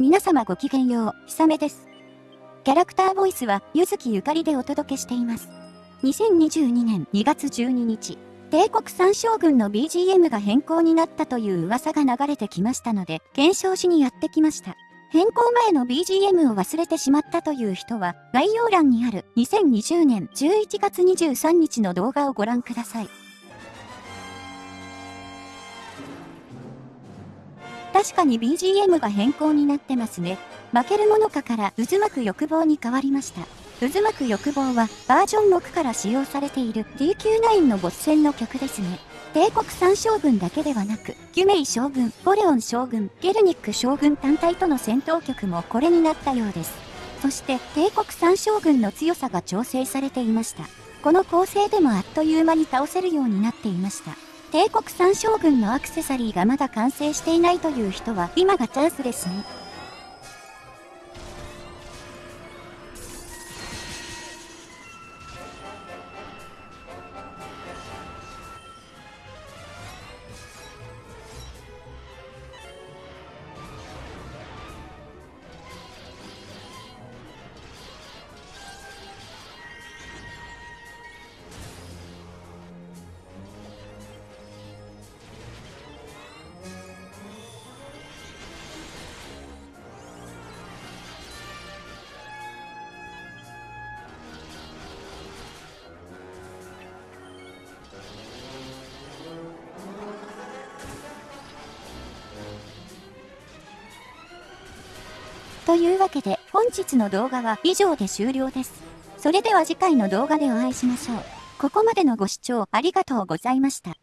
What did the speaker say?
皆様ごきげんよう、ひさめです。キャラクターボイスは、ゆずきゆかりでお届けしています。2022年2月12日、帝国三将軍の BGM が変更になったという噂が流れてきましたので、検証しにやってきました。変更前の BGM を忘れてしまったという人は、概要欄にある2020年11月23日の動画をご覧ください。確かに BGM が変更になってますね。負けるものかから渦巻く欲望に変わりました。渦巻く欲望はバージョン6から使用されている DQ9 のボス戦の曲ですね。帝国三将軍だけではなく、ギュメイ将軍、ボレオン将軍、ゲルニック将軍単体との戦闘曲もこれになったようです。そして帝国三将軍の強さが調整されていました。この構成でもあっという間に倒せるようになっていました。帝国三将軍のアクセサリーがまだ完成していないという人は今がチャンスですね。というわけで本日の動画は以上で終了です。それでは次回の動画でお会いしましょう。ここまでのご視聴ありがとうございました。